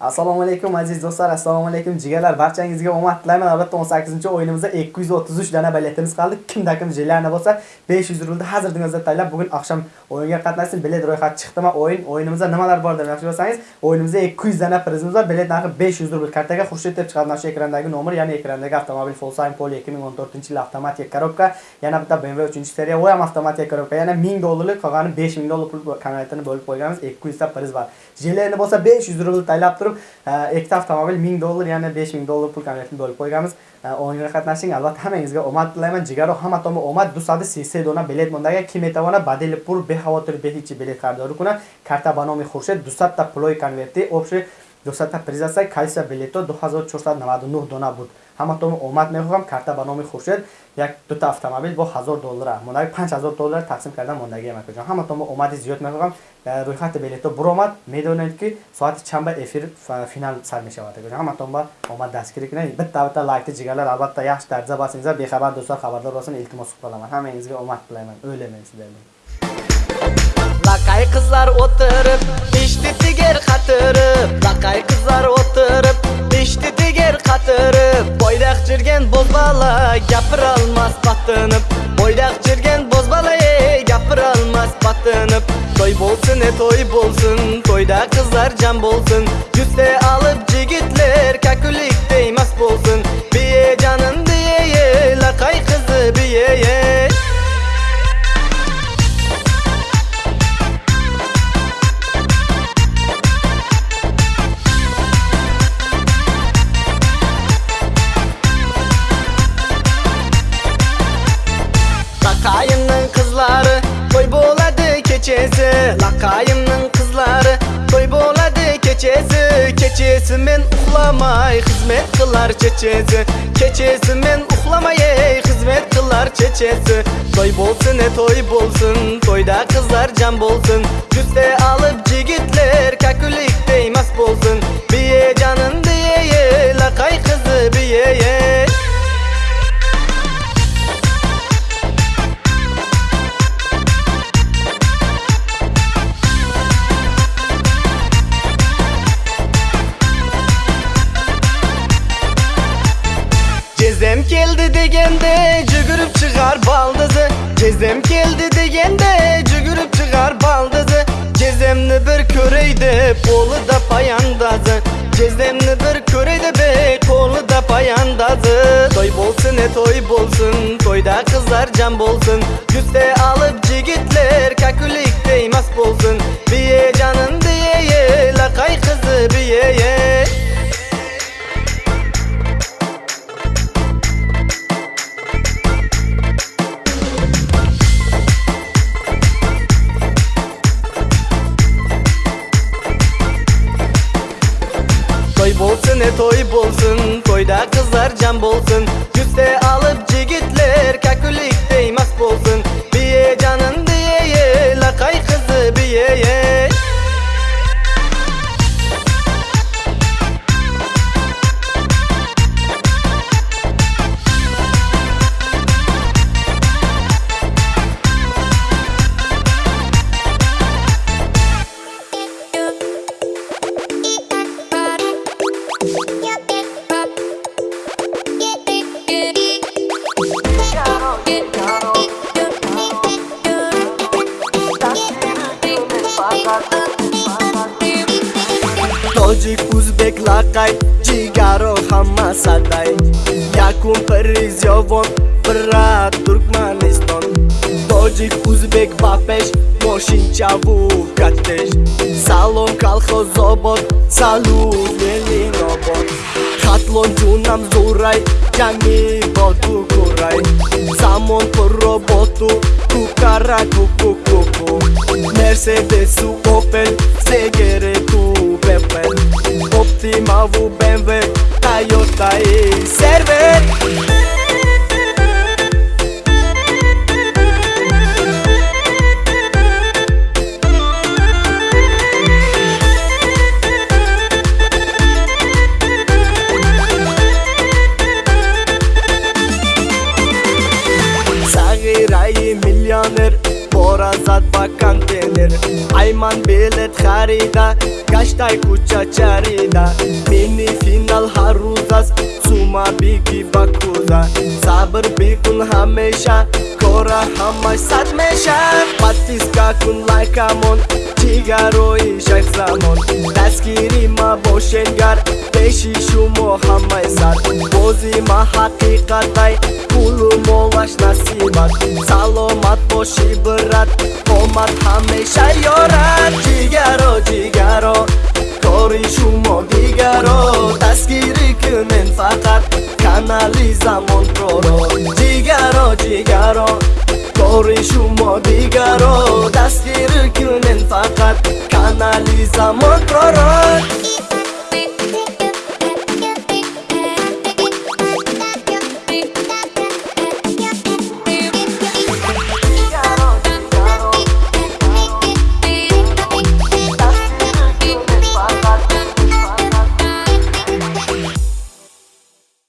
assalomu alaykum aziz do'stlar assalomu alaykum jigarlar. Barchangizga omad tilayman. Albatta 18 o'yinimizda 233 dona biletimiz qoldi. Kimda kim jigarlarni bo'lsa 500 rulni hozir o'zida tanlab bugun oqshom o'yinga qatnashsin. Bilet ro'yxati chiqdimi? O'yin o'yinimizda nimalar bor deb yaxshi bo'lsangiz o'yinimizda 200 dona prizimiz bor. Bilet narxi 500 rubl. Kartaga xurshid deb chiqadi mana shu ekrandagi nomer ya'ni ekrandagi avtomobil Volkswagen Polo 2014 yil avtomatik korobka yana bitta BMW 3 seriya u ham avtomatik korobka yana 1000 dollarlik qolgani 5000 dollar pul konvertini bo'lib qo'yganmiz. 200 ta priz bor. Jigarlarni bo'lsa 500 rubl taylab turib ikkita avtomobil ming dollar ya'ni besh ming dollar pul konvertini bo'lib qo'yganmiz o'yinga qatnashing albatta hammangizga omad tilayman jigaru hamma tomon omad du соати се дона билет мондаага ки метавонад ба дили пур бехавотир беҳичи билет харидорӣ кунад карта ба номи хуршед дусадта пулои конверти обши дусадта призаса кайса билето 2499 дона буд ҳаматон омад мехоҳам карта ба номи хуршед як дута автомобил бо 1000 доллар мондаги 5000 доллар тақсим карда мондаги амакаҷон ҳаматон омади зиёд мехоҳам рӯйхати билето буромад медонед ки соати чанба эфир финал сар мешавад ҳаматон ба омад дастгирӣ кунед бита бита лайкти ҷигарлар албатта яхш дарҷа басингиза бехабар дӯстон хабардор бошин илтимос қиламан ҳамангизга омад тилайман o'ylamayman sizlardan laqay qizlar o'tirib eshdi tegar қатырып Лақай қыздар отырып ішті дегер қатырып бойдақ жүрген бозбала гапыра алмас батынып бойдақ жүрген боз бала, гапыра алмас батынып той болсын е той болсын тойда қыздар жан болсын жүсе алып laqayimning qizlari to'y bo'ladi kechesi kechesi men uxlamay xizmat qilar chechesi kechesi men uxlamay xizmat qilar chechesi to'y bo'lsin e to'y bo'lsin to'yda qizlar jam bo'lsin justa olib jigitlar kakulikday mast bo'lsin biye janin degende cügürüp çıkar baldızı. Cezem keldi degende cügürüp çıkar baldızı. Cezemni bir köreydi polu da payandazı. Cezemni bir köreydi be kolu da payandazı. Toy bolsun e toy bolsun Toyda kızlar can bolsun. Yüzde alıp cigitler kakulik değmez bolsun. Biye canın diye lakay kızı biye Bolsun e toy bolsun. Toyda kızlar cam bolsun. Cüste alıp cigitler Kakulik değmez bolsun. tojik o'zbek laqay jigaro hamma saday yakun prizyovon bira turkmaniston tojik o'zbek bapesh moshinchavu kattesh salom kolxozobod salum elinobod хатлон ҷунам зурай ҷами боду курай замон пурроботу кукара кукукуку мерседесу опел сегерету repet Optima vous BMW Toyota e Server կելեր Այման բելետ խարիդա Կաշտայ կուչաչարիդա Մինի ֆինալ հարուզաս Ցումա բիգի բակուզա Սաբր բիկուն համեշա Կորա համայ սատմեշա Պատիսկակուն լայքամոն like ҷигарои шахзамон дастгири ма бошенгар пеши шумо ҳамаи сад бози ма ҳақиқатай пулу молаш насибат саломат боши брат омад ҳамеша ёрад ҷигаро ҷигаро кори шумо дигаро дастгирӣ кунен фақат канали замонпроро ҷигаро ҷигаро кори шумо дигаро дастгирӣ кунен Zamantara